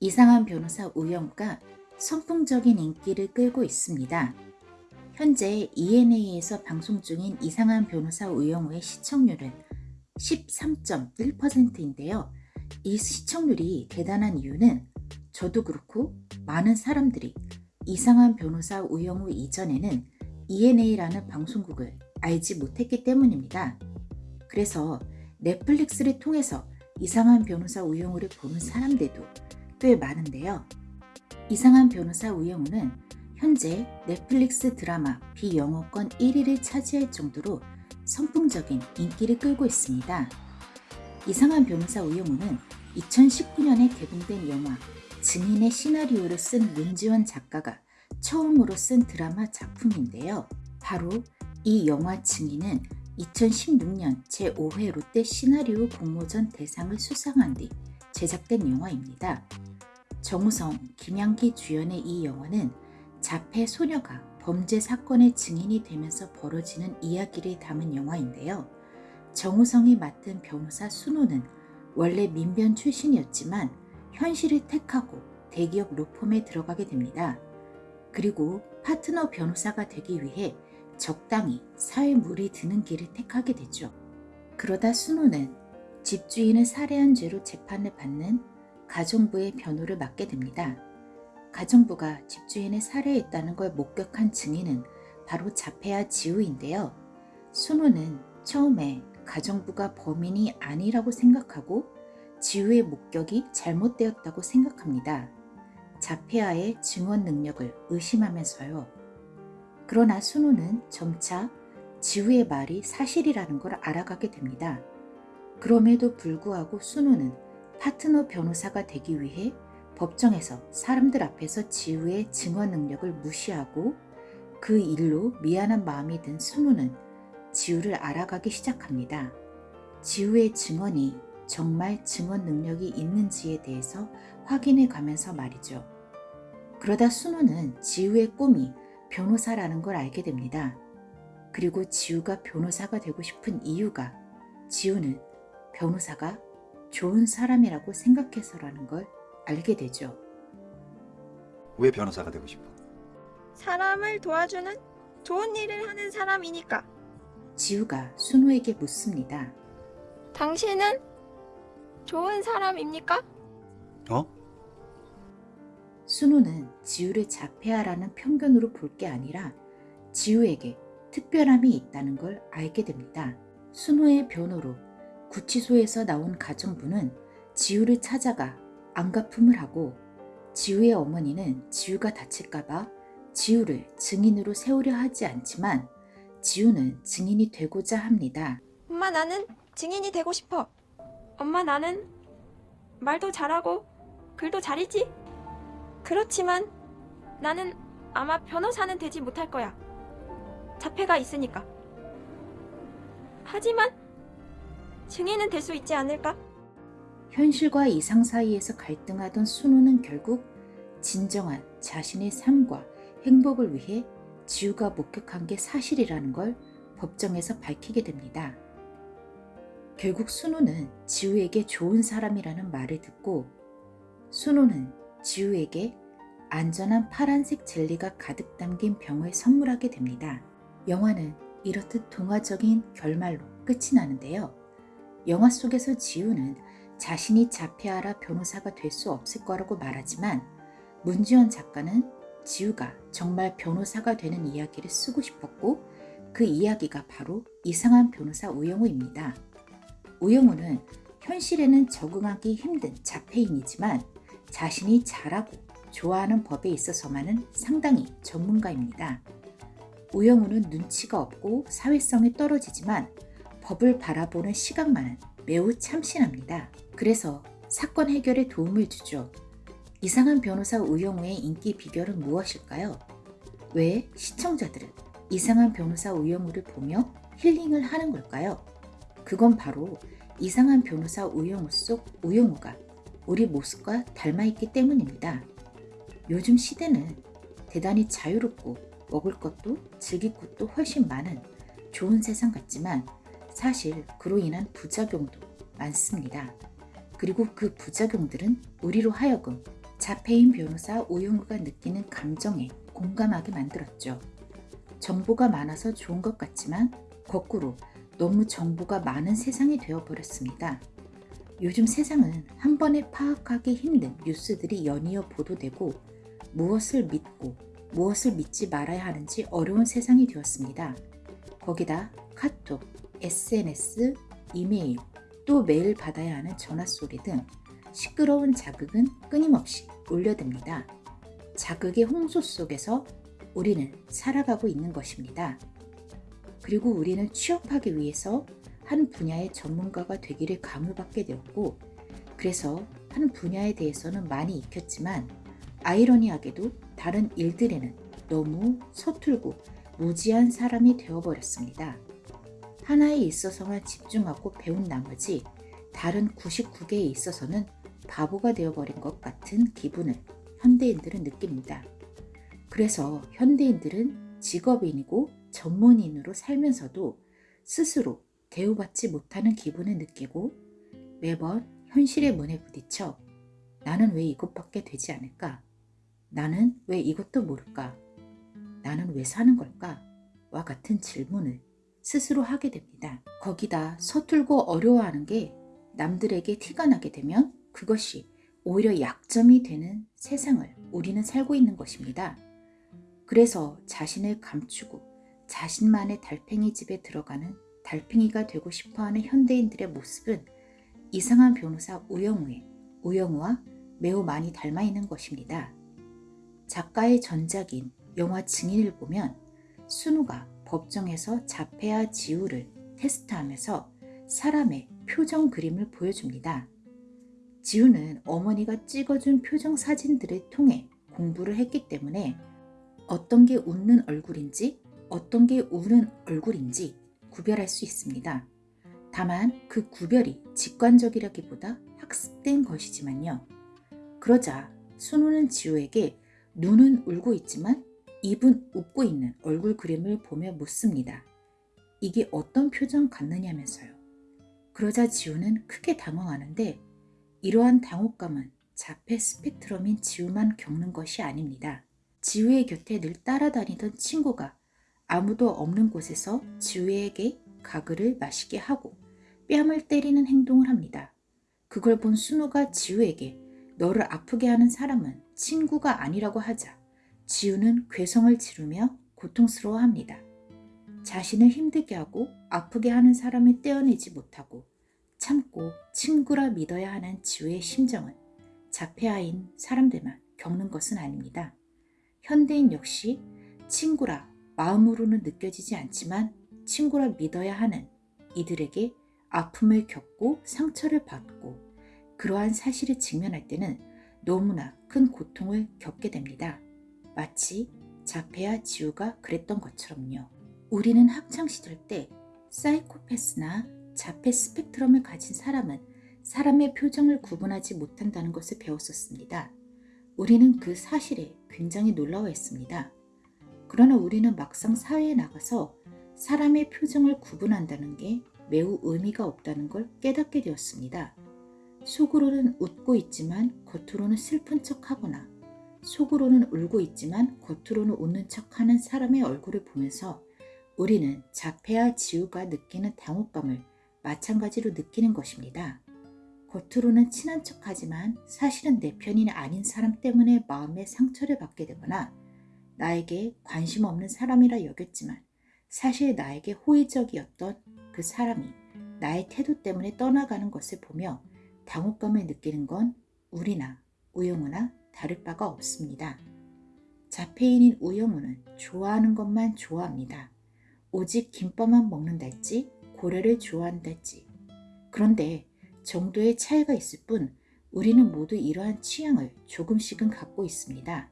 이상한 변호사 우영우가 선풍적인 인기를 끌고 있습니다. 현재 ENA에서 방송 중인 이상한 변호사 우영우의 시청률은 13.1%인데요. 이 시청률이 대단한 이유는 저도 그렇고 많은 사람들이 이상한 변호사 우영우 이전에는 ENA라는 방송국을 알지 못했기 때문입니다. 그래서 넷플릭스를 통해서 이상한 변호사 우영우를 보는 사람들도 꽤 많은데요. 이상한 변호사 우영우는 현재 넷플릭스 드라마 비영어권 1위를 차지할 정도로 선풍적인 인기를 끌고 있습니다. 이상한 변호사 우영우는 2019년에 개봉된 영화 증인의 시나리오를 쓴 문지원 작가가 처음으로 쓴 드라마 작품인데요. 바로 이 영화 증인은 2016년 제5회 롯데 시나리오 공모전 대상을 수상한 뒤 제작된 영화입니다. 정우성, 김양기 주연의 이 영화는 자폐 소녀가 범죄 사건의 증인이 되면서 벌어지는 이야기를 담은 영화인데요. 정우성이 맡은 변호사 순호는 원래 민변 출신이었지만 현실을 택하고 대기업 로펌에 들어가게 됩니다. 그리고 파트너 변호사가 되기 위해 적당히 사회 물이 드는 길을 택하게 되죠. 그러다 순호는 집주인을 살해한 죄로 재판을 받는 가정부의 변호를 맡게 됩니다. 가정부가 집주인을 살해했다는 걸 목격한 증인은 바로 자폐아 지우인데요. 순호는 처음에 가정부가 범인이 아니라고 생각하고 지우의 목격이 잘못되었다고 생각합니다. 자폐아의 증언 능력을 의심하면서요. 그러나 순우는 점차 지우의 말이 사실이라는 걸 알아가게 됩니다. 그럼에도 불구하고 순우는 파트너 변호사가 되기 위해 법정에서 사람들 앞에서 지우의 증언 능력을 무시하고 그 일로 미안한 마음이 든 순우는 지우를 알아가기 시작합니다. 지우의 증언이 정말 증언 능력이 있는지에 대해서 확인해 가면서 말이죠. 그러다 순우는 지우의 꿈이 변호사라는 걸 알게 됩니다. 그리고 지우가 변호사가 되고 싶은 이유가 지우는 변호사가 좋은 사람이라고 생각해서라는 걸 알게 되죠. 왜 변호사가 되고 싶어? 사람을 도와주는 좋은 일을 하는 사람이니까. 지우가 순우에게 묻습니다. 당신은 좋은 사람입니까? 어? 순우는 지우를 자폐아라는 편견으로 볼 게 아니라 지우에게 특별함이 있다는 걸 알게 됩니다. 순우의 변호로 구치소에서 나온 가정부는 지우를 찾아가 안가품을 하고 지우의 어머니는 지우가 다칠까봐 지우를 증인으로 세우려 하지 않지만 지우는 증인이 되고자 합니다. 엄마 나는 증인이 되고 싶어. 엄마 나는 말도 잘하고 글도 잘 읽지? 그렇지만 나는 아마 변호사는 되지 못할 거야. 자폐가 있으니까. 하지만 증인은 될 수 있지 않을까? 현실과 이상 사이에서 갈등하던 순우는 결국 진정한 자신의 삶과 행복을 위해 지우가 목격한 게 사실이라는 걸 법정에서 밝히게 됩니다. 결국 순우는 지우에게 좋은 사람이라는 말을 듣고 순우는 지우에게 안전한 파란색 젤리가 가득 담긴 병을 선물하게 됩니다. 영화는 이렇듯 동화적인 결말로 끝이 나는데요. 영화 속에서 지우는 자신이 자폐아라 변호사가 될 수 없을 거라고 말하지만 문지연 작가는 지우가 정말 변호사가 되는 이야기를 쓰고 싶었고 그 이야기가 바로 이상한 변호사 우영우입니다. 우영우는 현실에는 적응하기 힘든 자폐인이지만 자신이 잘하고 좋아하는 법에 있어서만은 상당히 전문가입니다. 우영우는 눈치가 없고 사회성이 떨어지지만 법을 바라보는 시각만은 매우 참신합니다. 그래서 사건 해결에 도움을 주죠. 이상한 변호사 우영우의 인기 비결은 무엇일까요? 왜 시청자들은 이상한 변호사 우영우를 보며 힐링을 하는 걸까요? 그건 바로 이상한 변호사 우영우 속 우영우가 우리 모습과 닮아있기 때문입니다. 요즘 시대는 대단히 자유롭고 먹을 것도 즐길 것도 훨씬 많은 좋은 세상 같지만 사실 그로 인한 부작용도 많습니다. 그리고 그 부작용들은 우리로 하여금 자폐인 변호사 우영우가 느끼는 감정에 공감하게 만들었죠. 정보가 많아서 좋은 것 같지만 거꾸로 너무 정보가 많은 세상이 되어버렸습니다. 요즘 세상은 한 번에 파악하기 힘든 뉴스들이 연이어 보도되고 무엇을 믿고 무엇을 믿지 말아야 하는지 어려운 세상이 되었습니다. 거기다 카톡, SNS, 이메일, 또 매일 받아야 하는 전화 소리 등 시끄러운 자극은 끊임없이 울려댑니다. 자극의 홍수 속에서 우리는 살아가고 있는 것입니다. 그리고 우리는 취업하기 위해서 한 분야의 전문가가 되기를 강요받게 되었고, 그래서 한 분야에 대해서는 많이 익혔지만, 아이러니하게도 다른 일들에는 너무 서툴고 무지한 사람이 되어버렸습니다. 하나에 있어서만 집중하고 배운 나머지 다른 99개에 있어서는 바보가 되어버린 것 같은 기분을 현대인들은 느낍니다. 그래서 현대인들은 직업인이고 전문인으로 살면서도 스스로 대우받지 못하는 기분을 느끼고 매번 현실의 문에 부딪혀 나는 왜 이것밖에 되지 않을까? 나는 왜 이것도 모를까? 나는 왜 사는 걸까? 와 같은 질문을 스스로 하게 됩니다. 거기다 서툴고 어려워하는 게 남들에게 티가 나게 되면 그것이 오히려 약점이 되는 세상을 우리는 살고 있는 것입니다. 그래서 자신을 감추고 자신만의 달팽이 집에 들어가는 달팽이가 되고 싶어하는 현대인들의 모습은 이상한 변호사 우영우의 우영우와 매우 많이 닮아 있는 것입니다. 작가의 전작인 영화 증인을 보면 순우가 법정에서 자폐와 지우를 테스트하면서 사람의 표정 그림을 보여줍니다. 지우는 어머니가 찍어준 표정 사진들을 통해 공부를 했기 때문에 어떤 게 웃는 얼굴인지 어떤 게 우는 얼굴인지 구별할 수 있습니다. 다만 그 구별이 직관적이라기보다 학습된 것이지만요. 그러자 순우는 지우에게 눈은 울고 있지만 입은 웃고 있는 얼굴 그림을 보며 묻습니다. 이게 어떤 표정 같느냐면서요. 그러자 지우는 크게 당황하는데 이러한 당혹감은 자폐 스펙트럼인 지우만 겪는 것이 아닙니다. 지우의 곁에 늘 따라다니던 친구가 아무도 없는 곳에서 지우에게 가글을 마시게 하고 뺨을 때리는 행동을 합니다. 그걸 본 순우가 지우에게 너를 아프게 하는 사람은 친구가 아니라고 하자 지우는 괴성을 지르며 고통스러워합니다. 자신을 힘들게 하고 아프게 하는 사람을 떼어내지 못하고 참고 친구라 믿어야 하는 지우의 심정은 자폐아인 사람들만 겪는 것은 아닙니다. 현대인 역시 친구라 마음으로는 느껴지지 않지만 친구라 믿어야 하는 이들에게 아픔을 겪고 상처를 받고 그러한 사실을 직면할 때는 너무나 큰 고통을 겪게 됩니다. 마치 자폐와 지우가 그랬던 것처럼요. 우리는 학창시절 때 사이코패스나 자폐 스펙트럼을 가진 사람은 사람의 표정을 구분하지 못한다는 것을 배웠었습니다. 우리는 그 사실에 굉장히 놀라워했습니다. 그러나 우리는 막상 사회에 나가서 사람의 표정을 구분한다는 게 매우 의미가 없다는 걸 깨닫게 되었습니다. 속으로는 웃고 있지만 겉으로는 슬픈 척 하거나 속으로는 울고 있지만 겉으로는 웃는 척 하는 사람의 얼굴을 보면서 우리는 자폐와 지우가 느끼는 당혹감을 마찬가지로 느끼는 것입니다. 겉으로는 친한 척 하지만 사실은 내 편이 아닌 사람 때문에 마음의 상처를 받게 되거나 나에게 관심 없는 사람이라 여겼지만 사실 나에게 호의적이었던 그 사람이 나의 태도 때문에 떠나가는 것을 보며 당혹감을 느끼는 건 우리나 우영우나 다를 바가 없습니다. 자폐인인 우영우는 좋아하는 것만 좋아합니다. 오직 김밥만 먹는달지 고래를 좋아한달지. 그런데 정도의 차이가 있을 뿐 우리는 모두 이러한 취향을 조금씩은 갖고 있습니다.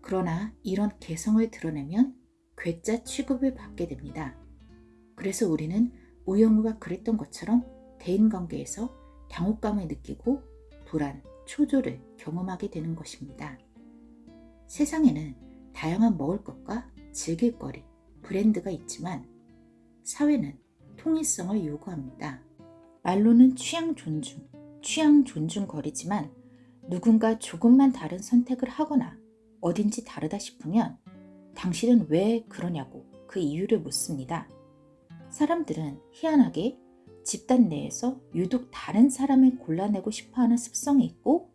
그러나 이런 개성을 드러내면 괴짜 취급을 받게 됩니다. 그래서 우리는 우영우가 그랬던 것처럼 대인관계에서 당혹감을 느끼고 불안, 초조를 경험하게 되는 것입니다. 세상에는 다양한 먹을 것과 즐길 거리, 브랜드가 있지만 사회는 통일성을 요구합니다. 말로는 취향 존중, 취향 존중 거리지만 누군가 조금만 다른 선택을 하거나 어딘지 다르다 싶으면 당신은 왜 그러냐고 그 이유를 묻습니다. 사람들은 희한하게 집단 내에서 유독 다른 사람을 골라내고 싶어 하는 습성이 있고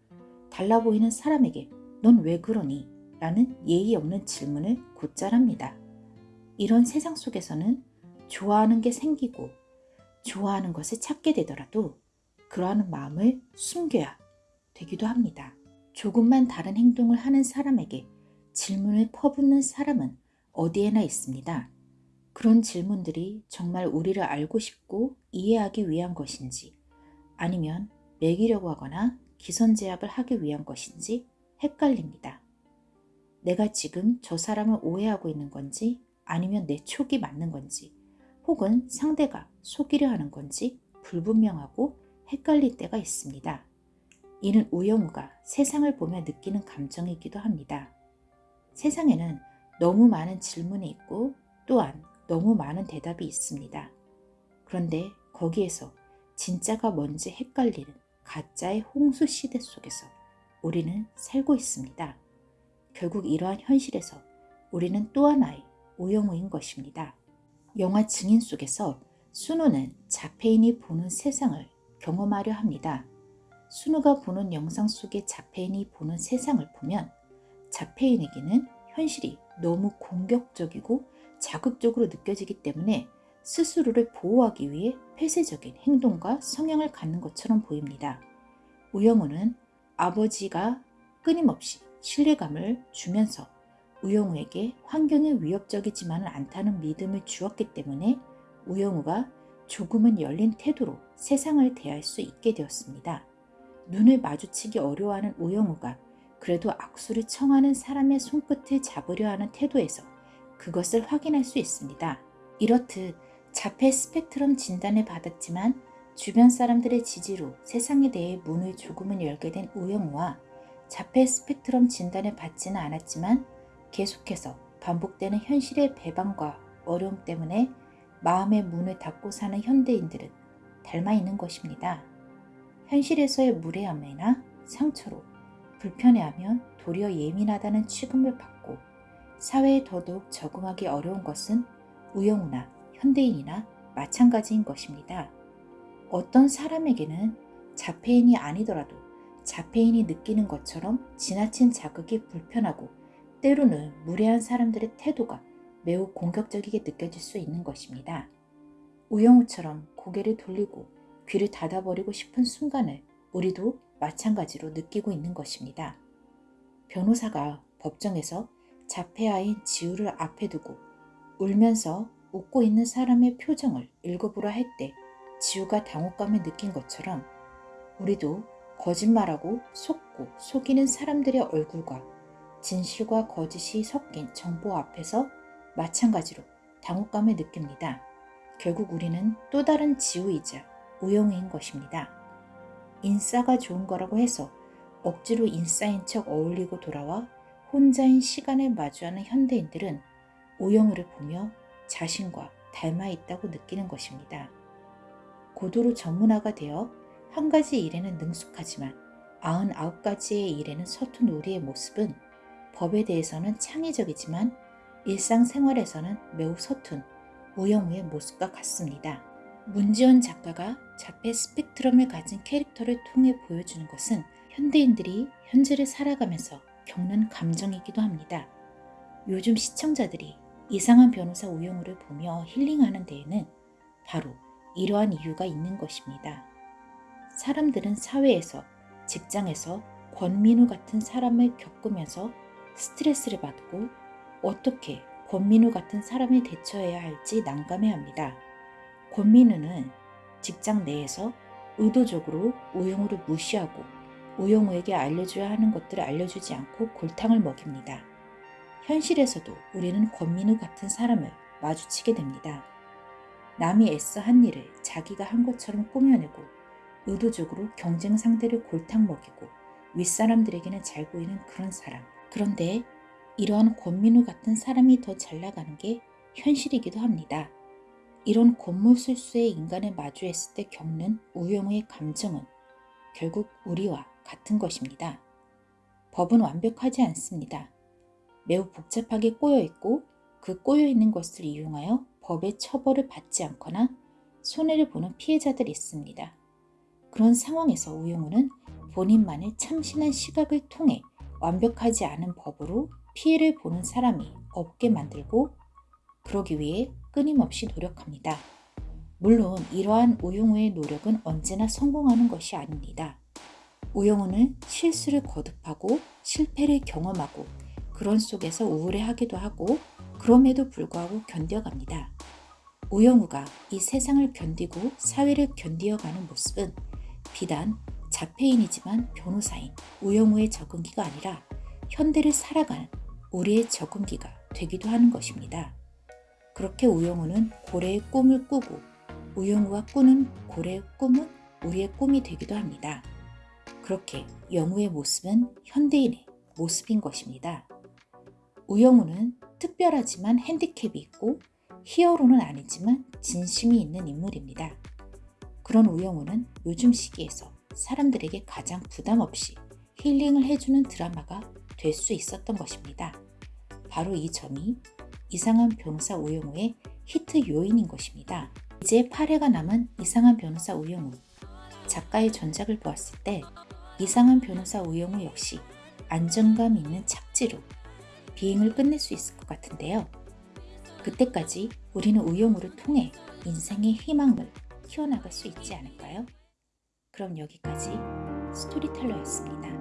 달라 보이는 사람에게 넌 왜 그러니? 라는 예의 없는 질문을 곧잘 합니다. 이런 세상 속에서는 좋아하는 게 생기고 좋아하는 것을 찾게 되더라도 그러한 마음을 숨겨야 되기도 합니다. 조금만 다른 행동을 하는 사람에게 질문을 퍼붓는 사람은 어디에나 있습니다. 그런 질문들이 정말 우리를 알고 싶고 이해하기 위한 것인지 아니면 매기려고 하거나 기선제압을 하기 위한 것인지 헷갈립니다. 내가 지금 저 사람을 오해하고 있는 건지 아니면 내 촉이 맞는 건지 혹은 상대가 속이려 하는 건지 불분명하고 헷갈릴 때가 있습니다. 이는 우영우가 세상을 보며 느끼는 감정이기도 합니다. 세상에는 너무 많은 질문이 있고 또한 너무 많은 대답이 있습니다. 그런데 거기에서 진짜가 뭔지 헷갈리는 가짜의 홍수 시대 속에서 우리는 살고 있습니다. 결국 이러한 현실에서 우리는 또 하나의 우영우인 것입니다. 영화 증인 속에서 순우는 자폐인이 보는 세상을 경험하려 합니다. 순우가 보는 영상 속의 자폐인이 보는 세상을 보면 자폐인에게는 현실이 너무 공격적이고 자극적으로 느껴지기 때문에 스스로를 보호하기 위해 폐쇄적인 행동과 성향을 갖는 것처럼 보입니다. 우영우는 아버지가 끊임없이 신뢰감을 주면서 우영우에게 환경이 위협적이지만은 않다는 믿음을 주었기 때문에 우영우가 조금은 열린 태도로 세상을 대할 수 있게 되었습니다. 눈을 마주치기 어려워하는 우영우가 그래도 악수를 청하는 사람의 손끝을 잡으려 하는 태도에서 그것을 확인할 수 있습니다. 이렇듯 자폐 스펙트럼 진단을 받았지만 주변 사람들의 지지로 세상에 대해 문을 조금은 열게 된 우영우와 자폐 스펙트럼 진단을 받지는 않았지만 계속해서 반복되는 현실의 배반과 어려움 때문에 마음의 문을 닫고 사는 현대인들은 닮아 있는 것입니다. 현실에서의 무례함이나 상처로 불편해하면 도리어 예민하다는 취급을 받고 사회에 더더욱 적응하기 어려운 것은 우영우나 현대인이나 마찬가지인 것입니다. 어떤 사람에게는 자폐인이 아니더라도 자폐인이 느끼는 것처럼 지나친 자극이 불편하고 때로는 무례한 사람들의 태도가 매우 공격적이게 느껴질 수 있는 것입니다. 우영우처럼 고개를 돌리고 귀를 닫아버리고 싶은 순간을 우리도 마찬가지로 느끼고 있는 것입니다. 변호사가 법정에서 자폐아인 지우를 앞에 두고 울면서 웃고 있는 사람의 표정을 읽어보라 할 때 지우가 당혹감을 느낀 것처럼 우리도 거짓말하고 속고 속이는 사람들의 얼굴과 진실과 거짓이 섞인 정보 앞에서 마찬가지로 당혹감을 느낍니다. 결국 우리는 또 다른 지우이자 우영우인 것입니다. 인싸가 좋은 거라고 해서 억지로 인싸인 척 어울리고 돌아와 혼자인 시간을 마주하는 현대인들은 우영우를 보며 자신과 닮아 있다고 느끼는 것입니다. 고도로 전문화가 되어 한 가지 일에는 능숙하지만 99가지의 일에는 서툰 우리의 모습은 법에 대해서는 창의적이지만 일상생활에서는 매우 서툰 우영우의 모습과 같습니다. 문지원 작가가 자폐 스펙트럼을 가진 캐릭터를 통해 보여주는 것은 현대인들이 현재를 살아가면서 겪는 감정이기도 합니다. 요즘 시청자들이 이상한 변호사 우영우를 보며 힐링하는 데에는 바로 이러한 이유가 있는 것입니다. 사람들은 사회에서, 직장에서 권민우 같은 사람을 겪으면서 스트레스를 받고 어떻게 권민우 같은 사람에 대처해야 할지 난감해합니다. 권민우는 직장 내에서 의도적으로 우영우를 무시하고 우영우에게 알려줘야 하는 것들을 알려주지 않고 골탕을 먹입니다. 현실에서도 우리는 권민우 같은 사람을 마주치게 됩니다. 남이 애써 한 일을 자기가 한 것처럼 꾸며내고 의도적으로 경쟁 상대를 골탕 먹이고 윗사람들에게는 잘 보이는 그런 사람. 그런데 이러한 권민우 같은 사람이 더 잘 나가는 게 현실이기도 합니다. 이런 권물술수의 인간을 마주했을 때 겪는 우영우의 감정은 결국 우리와 같은 것입니다. 법은 완벽하지 않습니다. 매우 복잡하게 꼬여 있고 그 꼬여 있는 것을 이용하여 법의 처벌을 받지 않거나 손해를 보는 피해자들이 있습니다. 그런 상황에서 우영우는 본인만의 참신한 시각을 통해 완벽하지 않은 법으로 피해를 보는 사람이 없게 만들고 그러기 위해 끊임없이 노력합니다. 물론 이러한 우영우의 노력은 언제나 성공하는 것이 아닙니다. 우영우는 실수를 거듭하고 실패를 경험하고 그런 속에서 우울해하기도 하고 그럼에도 불구하고 견뎌갑니다. 우영우가 이 세상을 견디고 사회를 견디어가는 모습은 비단 자폐인이지만 변호사인 우영우의 적응기가 아니라 현대를 살아가는 우리의 적응기가 되기도 하는 것입니다. 그렇게 우영우는 고래의 꿈을 꾸고 우영우가 꾸는 고래의 꿈은 우리의 꿈이 되기도 합니다. 그렇게 영우의 모습은 현대인의 모습인 것입니다. 우영우는 특별하지만 핸디캡이 있고 히어로는 아니지만 진심이 있는 인물입니다. 그런 우영우는 요즘 시기에서 사람들에게 가장 부담 없이 힐링을 해주는 드라마가 될 수 있었던 것입니다. 바로 이 점이 이상한 변호사 우영우의 히트 요인인 것입니다. 이제 8회가 남은 이상한 변호사 우영우. 작가의 전작을 보았을 때 이상한 변호사 우영우 역시 안정감 있는 착지로 비행을 끝낼 수 있을 것 같은데요. 그때까지 우리는 우영우를 통해 인생의 희망을 키워나갈 수 있지 않을까요? 그럼 여기까지 스토리텔러였습니다.